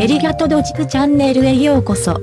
エリガトドジクチャンネルへようこそ。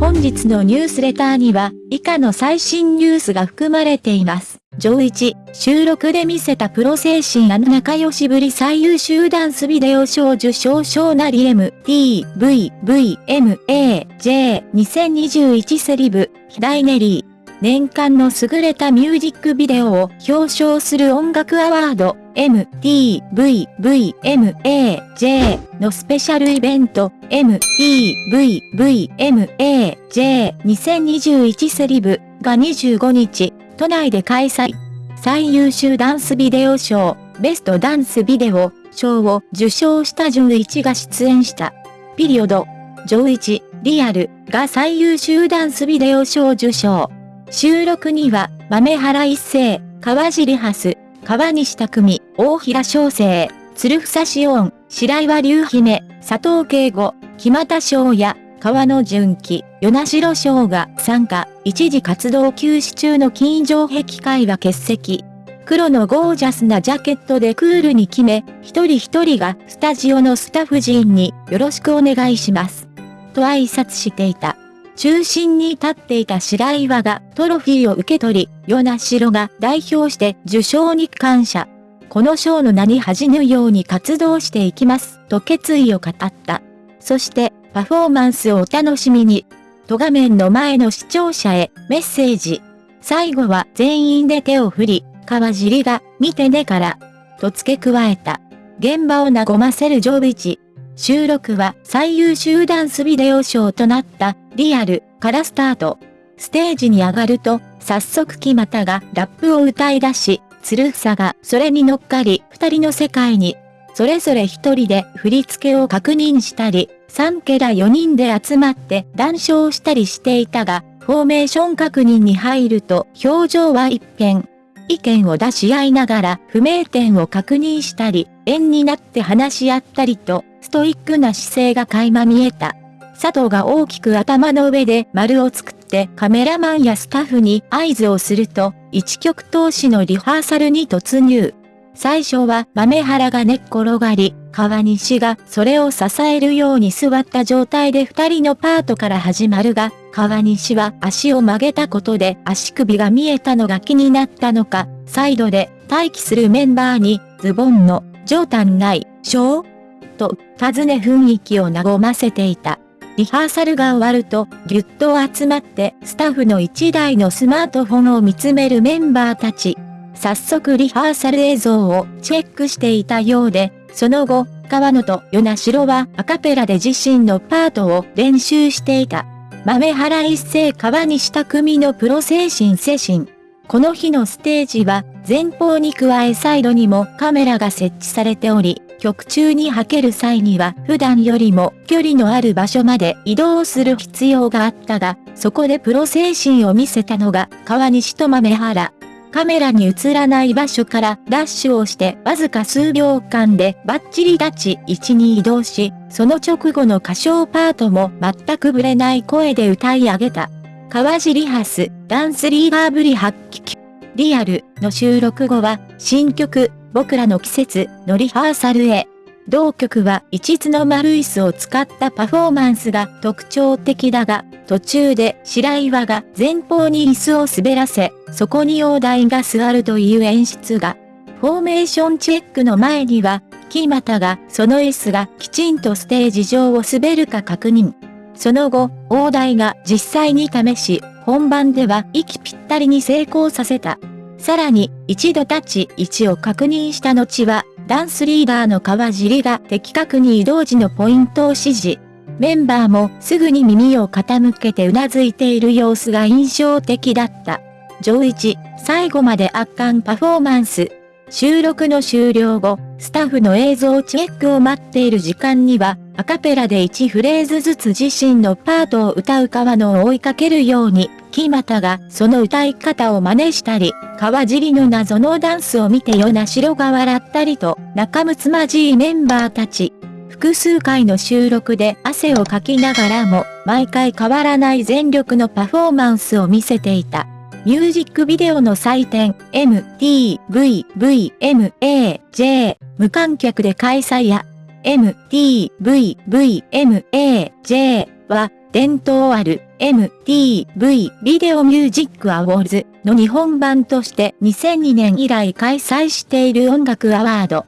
本日のニュースレターには、以下の最新ニュースが含まれています。上1、収録で見せたプロ精神あの仲良しぶり最優秀ダンスビデオ賞受賞賞なり M、T、V、V、M、A、J、2021セリブ、ヒダイネリー。年間の優れたミュージックビデオを表彰する音楽アワード MTVVMAJ のスペシャルイベント MTVVMAJ2021 セリブが25日都内で開催。最優秀ダンスビデオ賞ベストダンスビデオ賞を受賞したジョン1が出演した。ピリオドジョ1リアルが最優秀ダンスビデオ賞受賞。収録には、豆原一世、川尻ハス、川西匠、大平翔生、鶴房志音、白岩隆姫、佐藤慶吾、木又翔也、川野純喜、与那城翔が参加、一時活動休止中の金城壁会は欠席。黒のゴージャスなジャケットでクールに決め、一人一人がスタジオのスタッフ陣によろしくお願いします。と挨拶していた。中心に立っていた白岩がトロフィーを受け取り、与那城が代表して受賞に感謝。この賞の名に恥じぬように活動していきます、と決意を語った。そして、パフォーマンスをお楽しみに。と画面の前の視聴者へメッセージ。最後は全員で手を振り、川尻が、見てねから、と付け加えた。現場を和ませるジョビチ。収録は最優秀ダンスビデオ賞となったリアルからスタート。ステージに上がると、早速木又がラップを歌い出し、鶴房がそれに乗っかり二人の世界に、それぞれ一人で振り付けを確認したり、3ケラ4人で集まって談笑したりしていたが、フォーメーション確認に入ると表情は一変。意見を出し合いながら不明点を確認したり、円になって話し合ったりと、ストイックな姿勢が垣間見えた。佐藤が大きく頭の上で丸を作ってカメラマンやスタッフに合図をすると、一曲投資のリハーサルに突入。最初は豆原が寝っ転がり、川西がそれを支えるように座った状態で二人のパートから始まるが、川西は足を曲げたことで足首が見えたのが気になったのか、サイドで待機するメンバーにズボンの上端ないしょうと尋ね雰囲気を和ませていた。リハーサルが終わると、ぎゅっと集まってスタッフの1台のスマートフォンを見つめるメンバーたち。早速リハーサル映像をチェックしていたようで、その後、川野と与那城はアカペラで自身のパートを練習していた。豆原一世川西匠のプロ精神精神。この日のステージは前方に加えサイドにもカメラが設置されており、曲中に履ける際には普段よりも距離のある場所まで移動する必要があったが、そこでプロ精神を見せたのが川西と豆原。カメラに映らない場所からダッシュをしてわずか数秒間でバッチリ立ち位置に移動し、その直後の歌唱パートも全くぶれない声で歌い上げた。川尻ハス、ダンスリーダーぶり発揮。リアルの収録後は、新曲、僕らの季節のリハーサルへ。同曲は一つの丸椅子を使ったパフォーマンスが特徴的だが、途中で白岩が前方に椅子を滑らせ、そこに大台が座るという演出が。フォーメーションチェックの前には、木又がその椅子がきちんとステージ上を滑るか確認。その後、大台が実際に試し、本番では息ぴったりに成功させた。さらに、一度立ち位置を確認した後は、ダンスリーダーの川尻が的確に移動時のポイントを指示。メンバーもすぐに耳を傾けて頷いている様子が印象的だった。上一、最後まで圧巻パフォーマンス。収録の終了後、スタッフの映像チェックを待っている時間には、アカペラで1フレーズずつ自身のパートを歌う川野を追いかけるように、木又がその歌い方を真似したり、川尻の謎のダンスを見て与那城が笑ったりと、仲睦まじいメンバーたち。複数回の収録で汗をかきながらも、毎回変わらない全力のパフォーマンスを見せていた。ミュージックビデオの祭典 MTVVMAJ 無観客で開催や MTVVMAJ は、伝統ある MTV ビデオミュージックアウォーズの日本版として2002年以来開催している音楽アワード。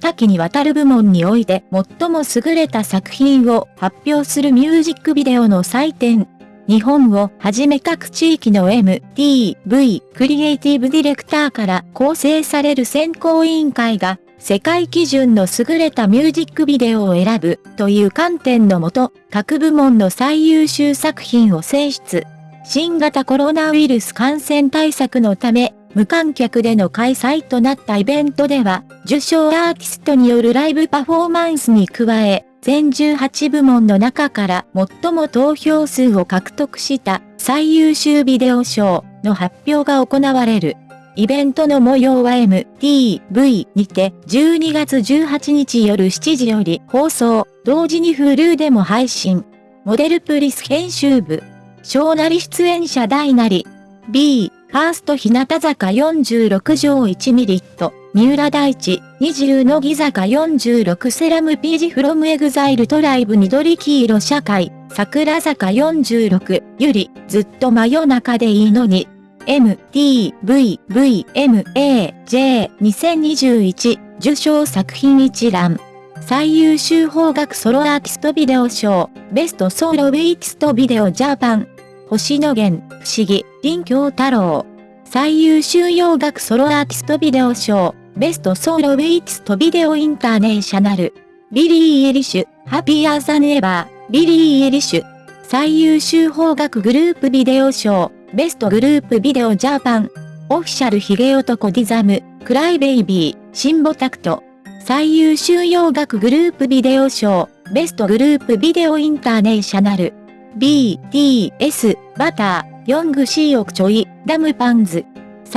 多岐にわたる部門において最も優れた作品を発表するミュージックビデオの祭典。日本をはじめ各地域の MTV クリエイティブディレクターから構成される選考委員会が世界基準の優れたミュージックビデオを選ぶという観点のもと、各部門の最優秀作品を選出。新型コロナウイルス感染対策のため、無観客での開催となったイベントでは、受賞アーティストによるライブパフォーマンスに加え、全18部門の中から最も投票数を獲得した最優秀ビデオ賞の発表が行われる。イベントの模様は MTV にて12月18日夜7時より放送、同時に Hulu でも配信。モデルプリス編集部。小なり出演者大なり。B、ファースト日向坂46条1ミリット。三浦大知、乃木坂46、THE RAMPAGE from EXILE TRIBE、緑黄色社会、桜坂46、優里、ずっと真夜中でいいのに、MTVVMAJ2021 受賞作品一覧。最優秀邦楽ソロアーティストビデオ賞、 Best Solo Artist Video Japan。星野源、不思議、林響太朗。最優秀洋楽ソロアーティストビデオ賞、 Best Solo Artist Video International。ビリー・アイリッシュ、 Happier Than Ever、ビリー・アイリッシュ。最優秀邦楽グループビデオ賞、 Best Group Video Japan、 Official髭男 dism、 Cry Baby、新保拓人、最優秀洋楽グループビデオ賞、 Best Group Video International、BTS、 Butter、 Yong Seok Choi、 Lumpens、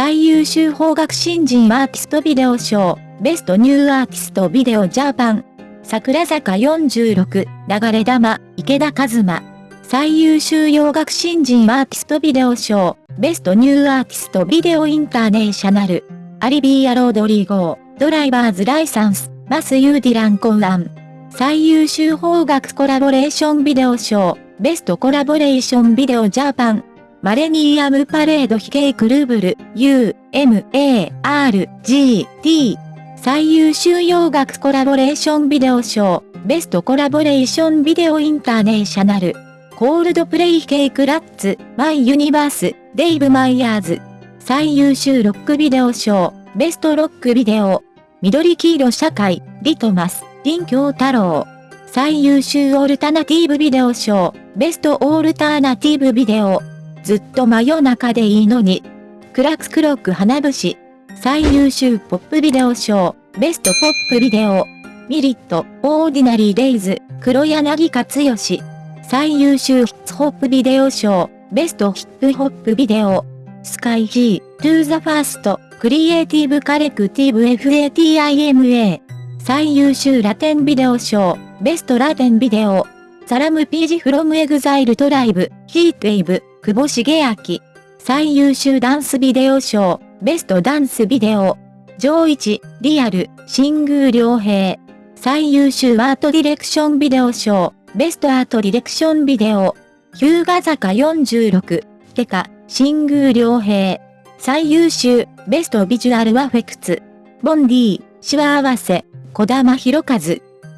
最優秀邦楽新人アーティストビデオ賞、 Best New Artist Video Japan、桜坂46、流れ玉、池田和馬。最優秀洋楽新人アーティストビデオ賞、ベストニューアーティストビデオインターネーショナル、アリビーアロードリーゴー、ドライバーズライサンス、マスユーディランコンラン。最優秀邦楽コラボレーションビデオ賞、ベストコラボレーションビデオジャパン。マレニーアムパレード非系クルーブル、U、M、A、R、G、T。最優秀洋楽コラボレーションビデオ賞、ベストコラボレーションビデオインターネーショナル。コールドプレイ系クラッツ、マイユニバース、デイブ・マイヤーズ。最優秀ロックビデオ賞、ベストロックビデオ。緑黄色社会、リトマス、林京太郎。最優秀オルタナティブビデオ賞、ベストオルタナティブビデオ。ずっと真夜中でいいのに。クラククロック花節。最優秀ポップビデオ賞、ベストポップビデオ。ミリット、オーディナリーデイズ、黒柳克義。最優秀ヒッツホップビデオ賞、ベストヒップホップビデオ、スカイジー、トゥーザファースト、クリエイティブカレクティブ FATIMA、最優秀ラテンビデオ賞、ベストラテンビデオ、サラムピージフロムエグザイルトライブ、ヒートウェイブ、久保茂明、最優秀ダンスビデオ賞、ベストダンスビデオ、上一、リアル、新宮良平、最優秀アートディレクションビデオ賞、ベストアートディレクションビデオ。日向坂46。てか、新宮良平。最優秀、ベストビジュアルアフェクツ。ボンディ、シワ合わせ、小玉博和。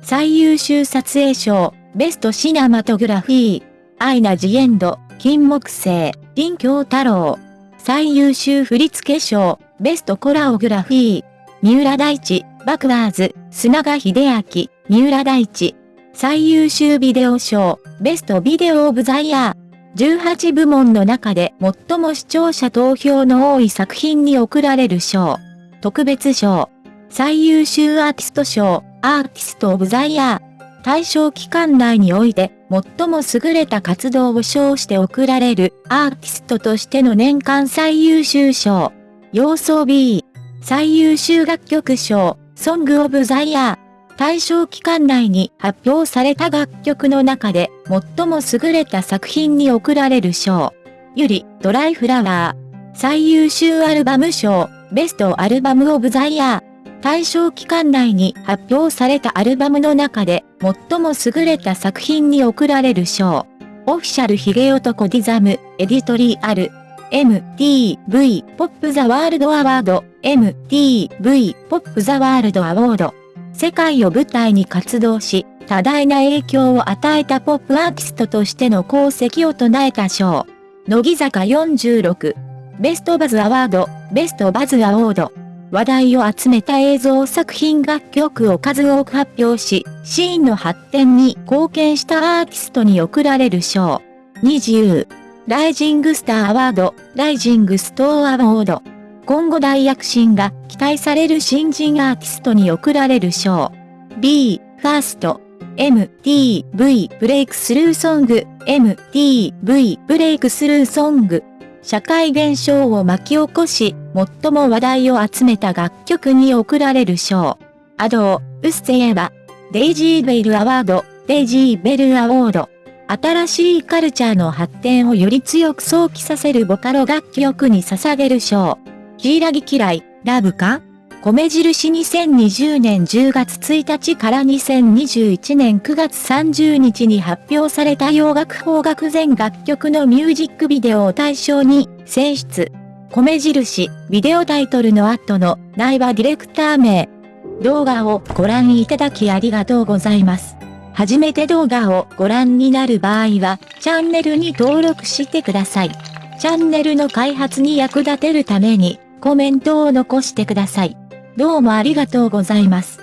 最優秀撮影賞、ベストシナマトグラフィー。アイナ・ジエンド、金木星、林京太郎。最優秀振付賞、ベストコラオグラフィー。三浦大知、バクワーズ、砂賀秀明、三浦大知。最優秀ビデオ賞、ベストビデオオブザイヤー。18部門の中で最も視聴者投票の多い作品に贈られる賞。特別賞。最優秀アーティスト賞、アーティストオブザイヤー。対象期間内において最も優れた活動を賞して贈られるアーティストとしての年間最優秀賞。要素 B。最優秀楽曲賞、ソングオブザイヤー。対象期間内に発表された楽曲の中で最も優れた作品に贈られる賞。ゆり、ドライフラワー。最優秀アルバム賞、ベストアルバムオブザイヤー。対象期間内に発表されたアルバムの中で、最も優れた作品に贈られる賞。 Official髭男 dism、 Editorial、MTV Pop the World Award、MTV Pop the World Award。世界を舞台に活動し、多大な影響を与えたポップアーティストとしての功績を称えた賞。乃木坂46。ベストバズアワード、ベストバズアワード。話題を集めた映像作品楽曲を数多く発表し、シーンの発展に貢献したアーティストに贈られる賞。20。ライジングスターアワード、ライジングスターアワード。今後大躍進が期待される新人アーティストに贈られる賞。 BE:FIRST。MTV ブレイクスルーソング MTV ブレイクスルーソング社会現象を巻き起こし、最も話題を集めた楽曲に贈られる賞。アドー、ウッセエバ、デイジーベルアワード、デイジーベルアワード。新しいカルチャーの発展をより強く想起させるボカロ楽曲に捧げる賞。ヒイラギ嫌い、ラブか？米印2020年10月1日から2021年9月30日に発表された洋楽邦楽全楽曲のミュージックビデオを対象に選出。米印、ビデオタイトルの後の内場ディレクター名。動画をご覧いただきありがとうございます。初めて動画をご覧になる場合は、チャンネルに登録してください。チャンネルの開発に役立てるために、コメントを残してください。どうもありがとうございます。